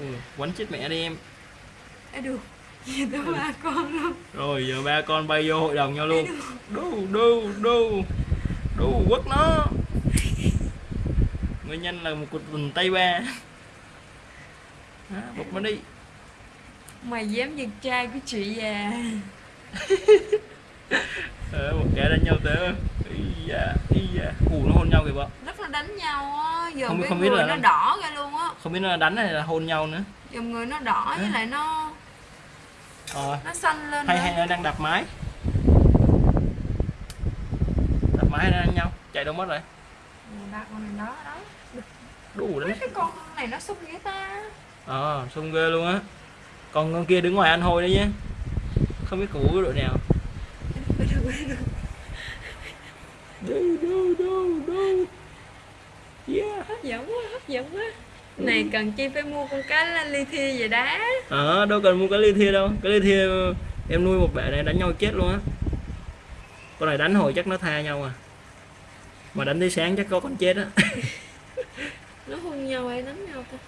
ừ, quánh chết mẹ đi em. Ê được Gì tới ba con luôn rồi giờ ba con bay vô hội đồng nhau luôn. Đu đu đu đu quất nó. Nguyên nhân là một cuộc tình tây ba. À, bụt nó đi. Mày dám giật trai của chị già ờ, một kẻ đánh nhau tới. Ý da ý da. Ù nó hôn nhau kìa vợ Rất là đánh nhau á. Giờ Không cái không biết người là nó đỏ ra luôn không biết nó đánh hay là hôn nhau nữa. Giờ người nó đỏ với lại nó ờ. Nó xanh lên hay nữa. hay nó đang đập máy. Đập máy nó đánh nhau? Chạy đâu mất rồi? Ba con này đó đó. Đủ đấy. Cái con này nó xúc ghế ta. Ờ sung ghê luôn á. Còn con kia đứng ngoài ăn hôi đấy nhé không biết củ đội nào. Đâu đâu đâu đâu. Yeah. Hấp dẫn quá hấp dẫn quá Này cần chi phải mua con cá li thi về đá ờ đâu cần mua cái ly thia đâu. Cái ly thia em nuôi một bể này đánh nhau chết luôn á. Con này đánh hồi chắc nó tha nhau à. Mà đánh tới sáng chắc có con chết á. Nó hôn nhau hay đánh nhau ta